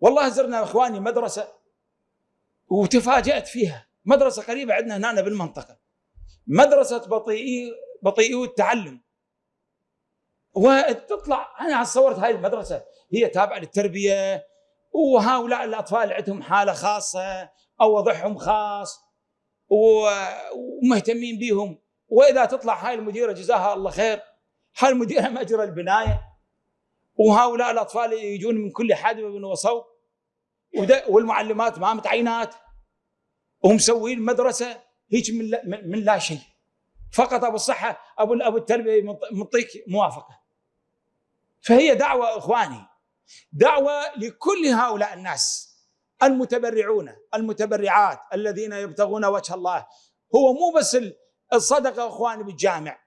والله زرنا إخواني مدرسة وتفاجأت فيها. مدرسة قريبة عندنا هنا بالمنطقة. مدرسة بطيئي بطيئي التعلم. وتطلع أنا صورت هاي المدرسة. هي تابعة للتربية وهؤلاء الأطفال عندهم حالة خاصة أو وضعهم خاص ومهتمين بهم وإذا تطلع هاي المديرة جزاها الله خير. هاي المديرة ماجره البناية. وهؤلاء الأطفال يجون من كل حدب وصوب والمعلمات ما متعينات ومسوين مدرسة هيك من لا, من لا شيء فقط أبو الصحة أبو أبو التربية مطيك موافقة. فهي دعوة إخواني دعوة لكل هؤلاء الناس المتبرعون المتبرعات الذين يبتغون وجه الله. هو مو بس الصدقة إخواني بالجامع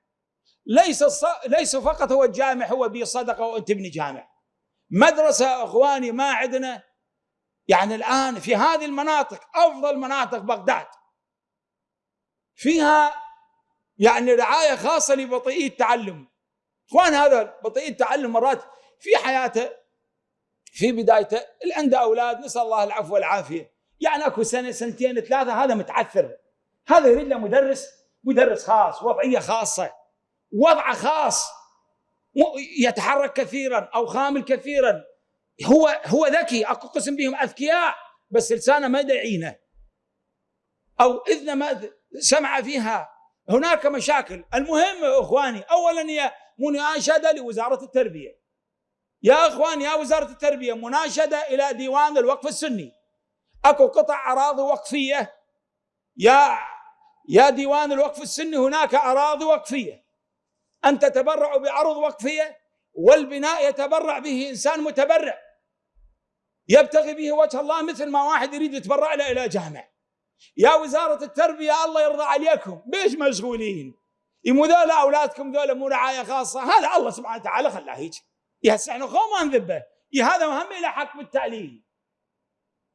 ليس. ليس فقط هو الجامع هو بي صدقة وانت تبني جامع. مدرسة اخواني ما عندنا يعني الآن في هذه المناطق أفضل مناطق بغداد. فيها يعني رعاية خاصة لبطيئي التعلم. إخوان هذا بطيء التعلم مرات في حياته في بدايته اللي عنده أولاد نسأل الله العفو والعافية. يعني أكو سنة سنتين ثلاثة هذا متعثر. هذا يريد له مدرس مدرس خاص وضعية خاصة. وضعه خاص يتحرك كثيرا أو خامل كثيرا. هو هو ذكي أكو قسم بهم أذكياء بس لسانه ما يدعينه أو اذن ما سمع فيها. هناك مشاكل. المهم إخواني اولا هي مناشدة لوزارة التربية. يا إخوان يا وزارة التربية مناشدة إلى ديوان الوقف السني. أكو قطع أراضي وقفية. يا يا ديوان الوقف السني هناك أراضي وقفية. أن تتبرعوا بعرض وقفية والبناء يتبرع به إنسان متبرع. يبتغي به وجه الله مثل ما واحد يريد يتبرع له إلى جامع. يا وزارة التربية الله يرضى عليكم. بيش مشغولين؟ يمو ذولا أولادكم ذولا مو رعاية خاصة. هذا الله سبحانه وتعالى خلاه هيك. يا هسه إحنا ما نذبه. هذا مهم إلى حق بالتعليم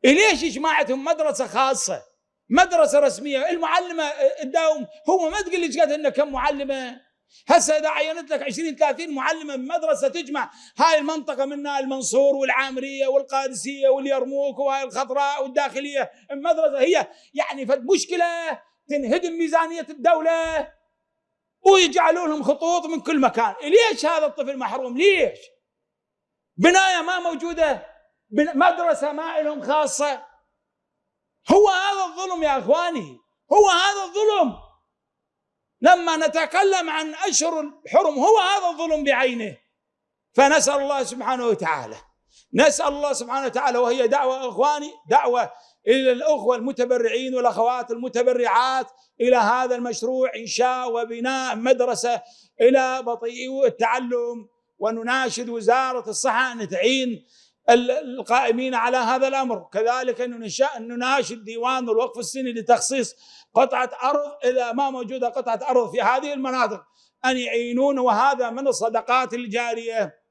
ليش جماعتهم مدرسة خاصة؟ مدرسة رسمية. المعلمة تداوم هو ما تقول لي قد إنه كم معلمة؟ هسه إذا عينت لك 20 30 معلمه بمدرسه تجمع هاي المنطقة منها المنصور والعامرية والقادسية واليرموك وهاي الخضراء والداخلية المدرسة هي يعني فد مشكلة تنهدم ميزانية الدولة ويجعلوا لهم خطوط من كل مكان. ليش هذا الطفل محروم؟ ليش؟ بناية ما موجودة مدرسة ما لهم خاصة. هو هذا الظلم يا إخواني هو هذا الظلم. لما نتكلم عن أشهر الحرم هو هذا الظلم بعينه. فنسأل الله سبحانه وتعالى. نسأل الله سبحانه وتعالى وهي دعوة إخواني دعوة إلى الأخوة المتبرعين والأخوات المتبرعات إلى هذا المشروع انشاء وبناء مدرسة إلى بطيء التعلم. ونناشد وزارة الصحة ان تعين القائمين على هذا الأمر. كذلك ان نناشد ديوان الوقف السني لتخصيص قطعة أرض اذا ما موجودة قطعة أرض في هذه المناطق. أن يعينون وهذا من الصدقات الجارية.